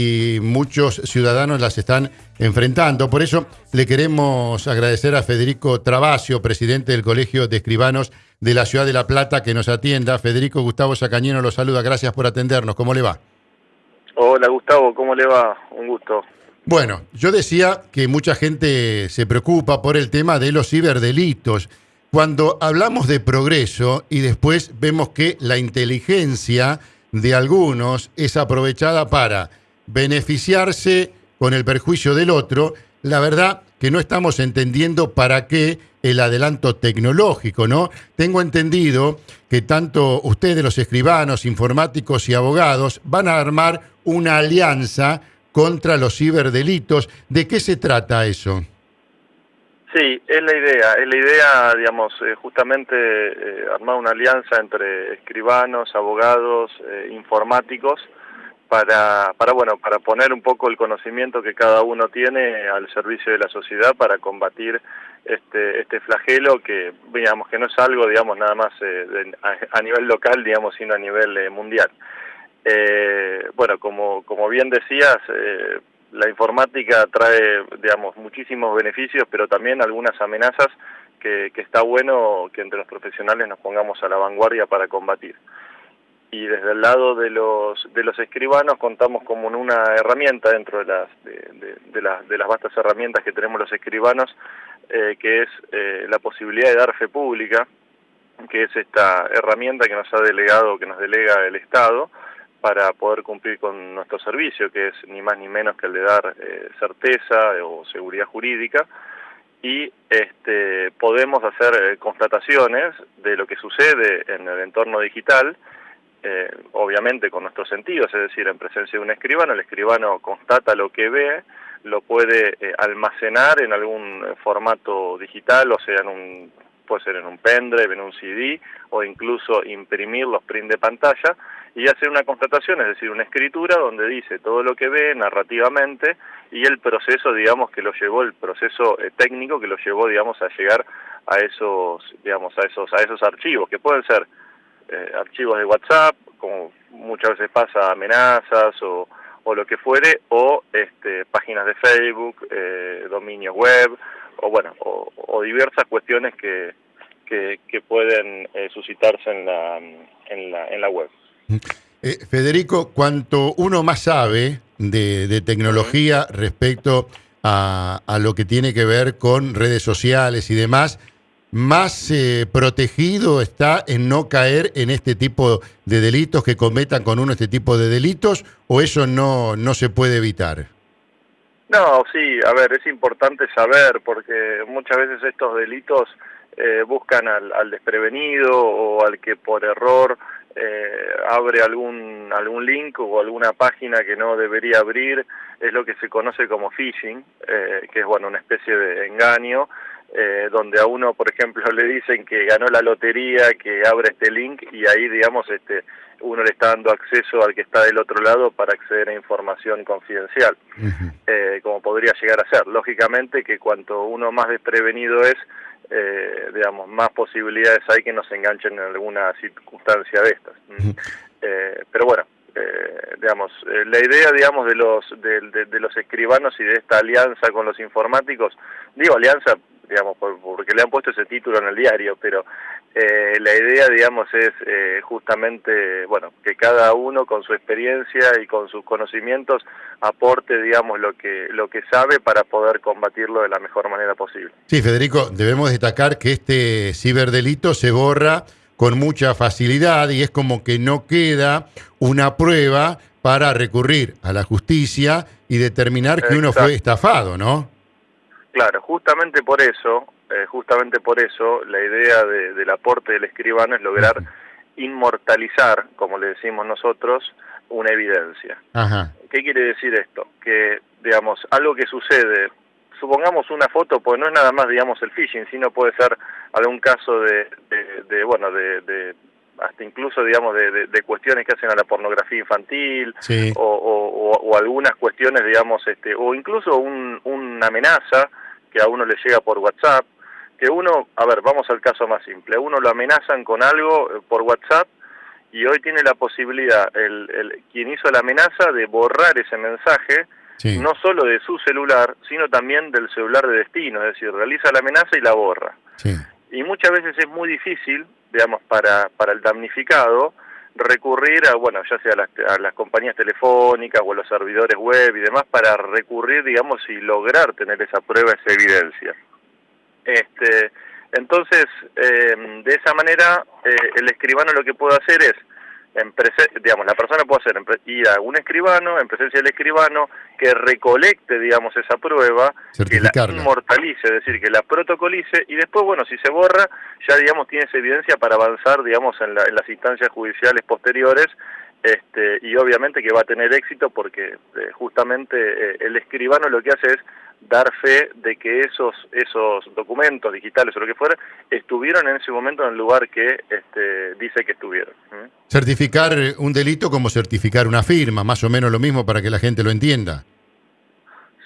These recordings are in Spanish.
y muchos ciudadanos las están enfrentando. Por eso le queremos agradecer a Federico Travasio, presidente del Colegio de Escribanos de la Ciudad de La Plata, que nos atienda. Federico Gustavo Sacañeno lo saluda. Gracias por atendernos. ¿Cómo le va? Hola Gustavo, ¿cómo le va? Un gusto. Bueno, yo decía que mucha gente se preocupa por el tema de los ciberdelitos. Cuando hablamos de progreso y después vemos que la inteligencia de algunos es aprovechada para beneficiarse con el perjuicio del otro, la verdad que no estamos entendiendo para qué el adelanto tecnológico, ¿no? Tengo entendido que tanto ustedes, los escribanos, informáticos y abogados, van a armar una alianza contra los ciberdelitos. ¿De qué se trata eso? Sí, es la idea. Es la idea, digamos, eh, justamente eh, armar una alianza entre escribanos, abogados, eh, informáticos, para, para, bueno, para poner un poco el conocimiento que cada uno tiene al servicio de la sociedad para combatir este, este flagelo que, digamos, que no es algo, digamos, nada más a, nivel local, digamos, sino a nivel mundial. bueno, como, como bien decías, la informática trae, digamos, muchísimos beneficios, pero también algunas amenazas que, está bueno que entre los profesionales nos pongamos a la vanguardia para combatir. Y desde el lado de los, de los escribanos contamos como una herramienta dentro de las, de, las, de las vastas herramientas que tenemos los escribanos, eh, que es eh, la posibilidad de dar fe pública, que es esta herramienta que nos ha delegado, que nos delega el Estado, para poder cumplir con nuestro servicio, que es ni más ni menos que el de dar eh, certeza o seguridad jurídica, y este, podemos hacer constataciones de lo que sucede en el entorno digital, eh, obviamente con nuestros sentidos, es decir, en presencia de un escribano, el escribano constata lo que ve, lo puede almacenar en algún formato digital, o sea, en un, puede ser en un pendrive, en un CD, o incluso imprimir los print de pantalla, y hacer una constatación, es decir, una escritura donde dice todo lo que ve narrativamente y el proceso, digamos, que lo llevó, el proceso eh, técnico que lo llevó, digamos, a llegar a esos, digamos, a esos, a esos archivos, que pueden ser eh, archivos de WhatsApp, como muchas veces pasa, amenazas o, o lo que fuere, o este, páginas de Facebook, eh, dominios web, o bueno, o, diversas cuestiones que, que, que pueden suscitarse en la, en la, en la web. Eh, Federico, cuanto uno más sabe de, tecnología respecto a, lo que tiene que ver con redes sociales y demás, más eh, protegido está en no caer en este tipo de delitos que cometan con uno este tipo de delitos o eso no, no se puede evitar? No, sí, a ver, es importante saber porque muchas veces estos delitos eh, buscan al, al, desprevenido o al que por error eh, abre algún, algún link o alguna página que no debería abrir, es lo que se conoce como phishing, eh, que es bueno una especie de engaño, eh, donde a uno, por ejemplo, le dicen que ganó la lotería, que abre este link y ahí, digamos, este, uno le está dando acceso al que está del otro lado para acceder a información confidencial, como podría llegar a ser. Lógicamente que cuanto uno más desprevenido es, eh, digamos, más posibilidades hay que nos enganchen en alguna circunstancia de estas. Eh, pero bueno, eh, digamos, eh, la idea, digamos, de los de, los escribanos y de esta alianza con los informáticos, digo alianza, digamos, porque le han puesto ese título en el diario, pero eh, la idea, digamos, es eh, justamente, bueno, que cada uno con su experiencia y con sus conocimientos aporte, digamos, lo que, lo que sabe para poder combatirlo de la mejor manera posible. Sí, Federico, debemos destacar que este ciberdelito se borra con mucha facilidad y es como que no queda una prueba para recurrir a la justicia y determinar que uno fue estafado, ¿no? Claro, justamente por eso, eh, justamente por eso, la idea del aporte del escribano es lograr inmortalizar, como le decimos nosotros, una evidencia. ¿Qué quiere decir esto? Que, digamos, algo que sucede, supongamos una foto, pues no es nada más, digamos, el phishing, sino puede ser algún caso de, de, bueno, de, hasta incluso, digamos, de, cuestiones que hacen a la pornografía infantil, o, o, algunas cuestiones, digamos, este, o incluso un, una amenaza que a uno le llega por WhatsApp, que uno, a ver, vamos al caso más simple, a uno lo amenazan con algo eh, por WhatsApp y hoy tiene la posibilidad, el, quien hizo la amenaza, de borrar ese mensaje, no solo de su celular, sino también del celular de destino, es decir, realiza la amenaza y la borra. Y muchas veces es muy difícil, digamos, para, para el damnificado, recurrir a, bueno, ya sea a las, a las, compañías telefónicas o a los servidores web y demás, para recurrir, digamos, y lograr tener esa prueba, esa evidencia. Este, entonces, eh, de esa manera, eh, el escribano lo que puede hacer es, en digamos, la persona puede hacer ir a un escribano, en presencia del escribano, que recolecte, digamos, esa prueba, que la inmortalice, es decir, que la protocolice, y después, bueno, si se borra, ya, digamos, tiene esa evidencia para avanzar, digamos, en, las instancias judiciales posteriores, este, y obviamente que va a tener éxito porque eh, justamente el escribano lo que hace es dar fe de que esos esos documentos digitales o lo que fuera estuvieron en ese momento en el lugar que este, dice que estuvieron. Certificar un delito como certificar una firma, más o menos lo mismo para que la gente lo entienda.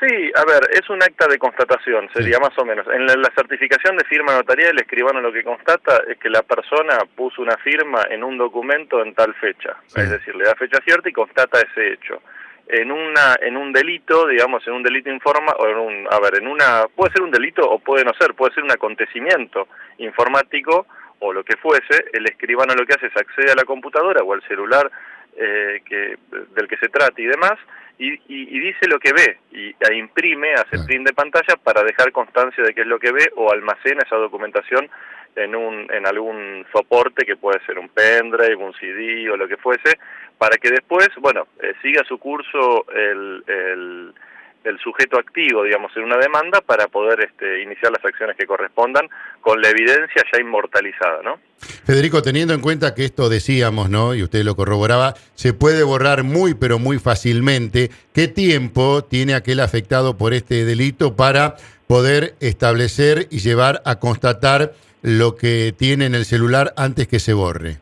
Sí, a ver, es un acta de constatación, sería más o menos. En la, certificación de firma notarial, el escribano lo que constata es que la persona puso una firma en un documento en tal fecha. Es decir, le da fecha cierta y constata ese hecho en una en un delito, digamos, en un delito informa o en un a ver, en una puede ser un delito o puede no ser, puede ser un acontecimiento informático o lo que fuese, el escribano lo que hace es accede a la computadora o al celular eh, que del que se trate y demás y, y, dice lo que ve y e imprime, hace print de pantalla para dejar constancia de qué es lo que ve o almacena esa documentación en un en algún soporte que puede ser un pendrive, un CD o lo que fuese para que después, bueno, eh, siga su curso el, el, sujeto activo, digamos, en una demanda para poder este, iniciar las acciones que correspondan con la evidencia ya inmortalizada, ¿no? Federico, teniendo en cuenta que esto decíamos, ¿no? Y usted lo corroboraba, se puede borrar muy, pero muy fácilmente. ¿Qué tiempo tiene aquel afectado por este delito para poder establecer y llevar a constatar lo que tiene en el celular antes que se borre?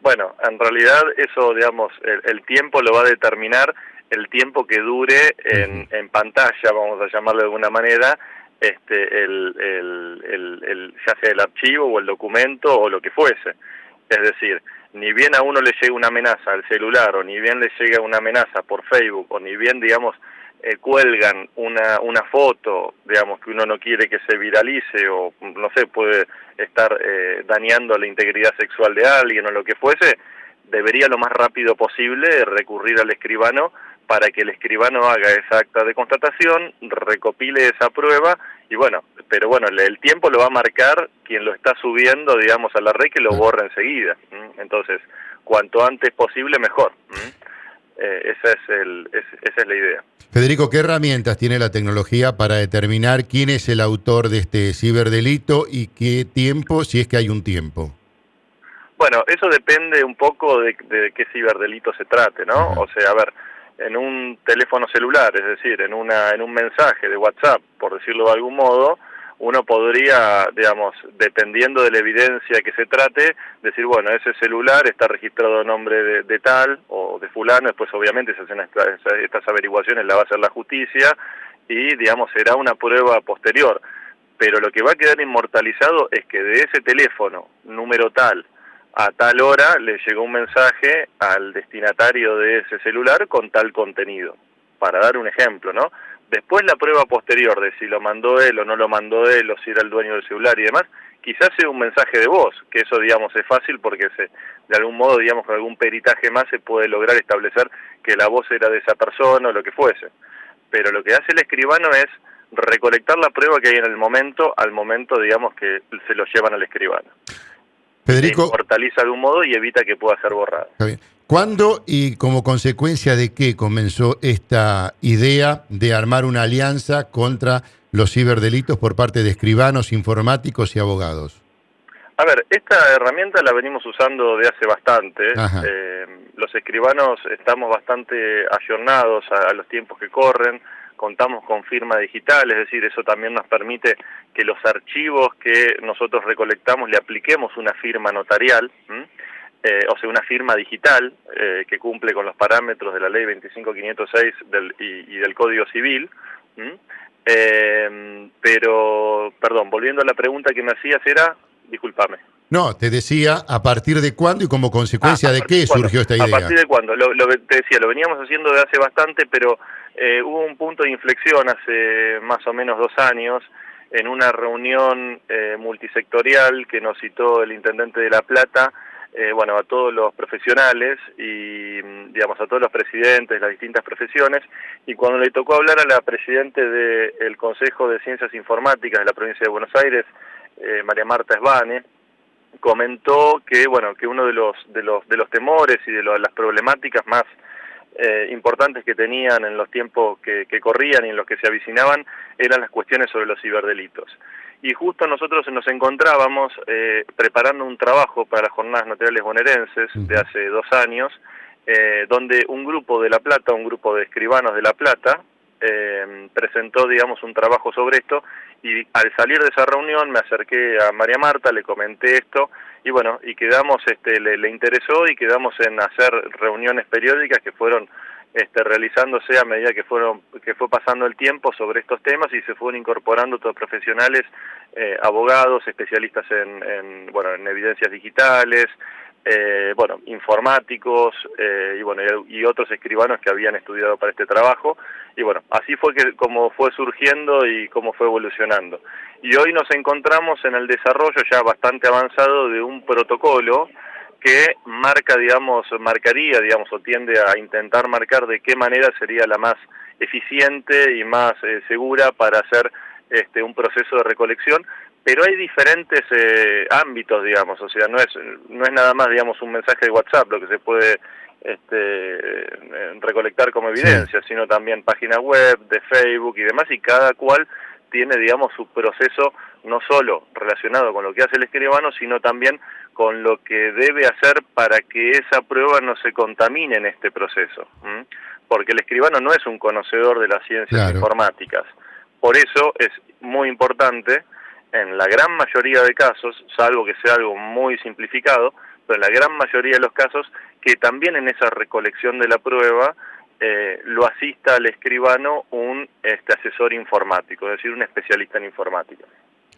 Bueno, en realidad eso, digamos, el, tiempo lo va a determinar el tiempo que dure en, en, pantalla, vamos a llamarlo de alguna manera, este, el, el, el, ya sea el archivo o el documento o lo que fuese. Es decir, ni bien a uno le llega una amenaza al celular o ni bien le llega una amenaza por Facebook o ni bien, digamos, eh, cuelgan una, una foto, digamos, que uno no quiere que se viralice o, no sé, puede estar eh, dañando la integridad sexual de alguien o lo que fuese, debería lo más rápido posible recurrir al escribano para que el escribano haga esa acta de constatación, recopile esa prueba y bueno, pero bueno, el tiempo lo va a marcar quien lo está subiendo, digamos, a la red que lo borra enseguida. Entonces, cuanto antes posible, mejor. Eh, esa, es el, esa es la idea. Federico, ¿qué herramientas tiene la tecnología para determinar quién es el autor de este ciberdelito y qué tiempo, si es que hay un tiempo? Bueno, eso depende un poco de, qué ciberdelito se trate, ¿no? O sea, a ver, en un teléfono celular, es decir, en, una, en un mensaje de WhatsApp, por decirlo de algún modo, uno podría, digamos, dependiendo de la evidencia que se trate, decir, bueno, ese celular está registrado a nombre de, tal o de fulano, después obviamente se hacen estas, averiguaciones, la va a hacer la justicia y, digamos, será una prueba posterior. Pero lo que va a quedar inmortalizado es que de ese teléfono, número tal, a tal hora le llegó un mensaje al destinatario de ese celular con tal contenido, para dar un ejemplo, ¿no? Después la prueba posterior de si lo mandó él o no lo mandó él o si era el dueño del celular y demás, quizás sea un mensaje de voz, que eso digamos es fácil porque se, de algún modo digamos con algún peritaje más se puede lograr establecer que la voz era de esa persona o lo que fuese. Pero lo que hace el escribano es recolectar la prueba que hay en el momento al momento digamos que se lo llevan al escribano. Federico. Se de un modo y evita que pueda ser borrado. ¿Cuándo y como consecuencia de qué comenzó esta idea de armar una alianza contra los ciberdelitos por parte de escribanos, informáticos y abogados? A ver, esta herramienta la venimos usando de hace bastante. Eh, los escribanos estamos bastante ayornados a, los tiempos que corren, contamos con firma digital, es decir, eso también nos permite que los archivos que nosotros recolectamos le apliquemos una firma notarial. Eh, o sea, una firma digital eh, que cumple con los parámetros de la ley 25506 del, y, del Código Civil. Eh, pero, perdón, volviendo a la pregunta que me hacías era, discúlpame. No, te decía a partir de cuándo y como consecuencia Ah, de a qué cuándo. surgió esta ¿A idea. partir de cuándo? Lo, lo- te decía, lo veníamos haciendo de hace bastante, pero eh, hubo un punto de inflexión hace más o menos dos años en una reunión eh, multisectorial que nos citó el intendente de La Plata, eh, bueno, a todos los profesionales y, digamos, a todos los presidentes de las distintas profesiones, y cuando le tocó hablar a la presidente del Consejo de Ciencias Informáticas de la provincia de Buenos Aires, eh, María Marta Esbane, comentó que bueno que uno de los de los de los temores y de las problemáticas más eh, importantes que tenían en los tiempos que, que corrían y en los que se avicinaban eran las cuestiones sobre los ciberdelitos y justo nosotros nos encontrábamos eh, preparando un trabajo para las jornadas notariales bonaerenses de hace dos años eh, donde un grupo de La Plata, un grupo de escribanos de La Plata, eh, presentó, digamos, un trabajo sobre esto y al salir de esa reunión me acerqué a María Marta, le comenté esto y bueno, y quedamos, este, le, le interesó y quedamos en hacer reuniones periódicas que fueron este, realizándose a medida que fueron que fue pasando el tiempo sobre estos temas y se fueron incorporando todos profesionales, eh, abogados, especialistas en, en, bueno en evidencias digitales, eh, bueno informáticos eh, y bueno y, otros escribanos que habían estudiado para este trabajo. Y bueno así fue que como fue surgiendo y cómo fue evolucionando. Y hoy nos encontramos en el desarrollo ya bastante avanzado de un protocolo que marca, digamos, marcaría, digamos, o tiende a intentar marcar de qué manera sería la más eficiente y más eh, segura para hacer este, un proceso de recolección, pero hay diferentes eh, ámbitos, digamos, o sea, no es, no es nada más, digamos, un mensaje de WhatsApp lo que se puede este, eh, recolectar como evidencia, sino también página web, de Facebook y demás, y cada cual tiene, digamos, su proceso no solo relacionado con lo que hace el escribano, sino también con lo que debe hacer para que esa prueba no se contamine en este proceso. ¿m? Porque el escribano no es un conocedor de las ciencias Claro. informáticas. Por eso es muy importante, en la gran mayoría de casos, salvo que sea algo muy simplificado, pero en la gran mayoría de los casos, que también en esa recolección de la prueba eh, lo asista al escribano un este, asesor informático, es decir, un especialista en informática.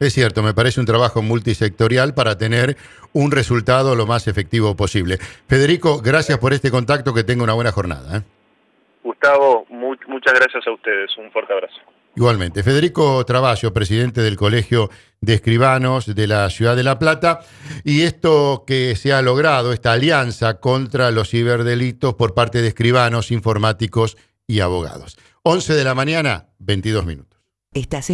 Es cierto, me parece un trabajo multisectorial para tener un resultado lo más efectivo posible. Federico, gracias por este contacto, que tenga una buena jornada. ¿eh? Gustavo, mu- muchas gracias a ustedes, un fuerte abrazo. Igualmente, Federico Traballo, presidente del Colegio de Escribanos de la Ciudad de La Plata, y esto que se ha logrado, esta alianza contra los ciberdelitos por parte de escribanos, informáticos y abogados. 11 de la mañana, 22 minutos. Estás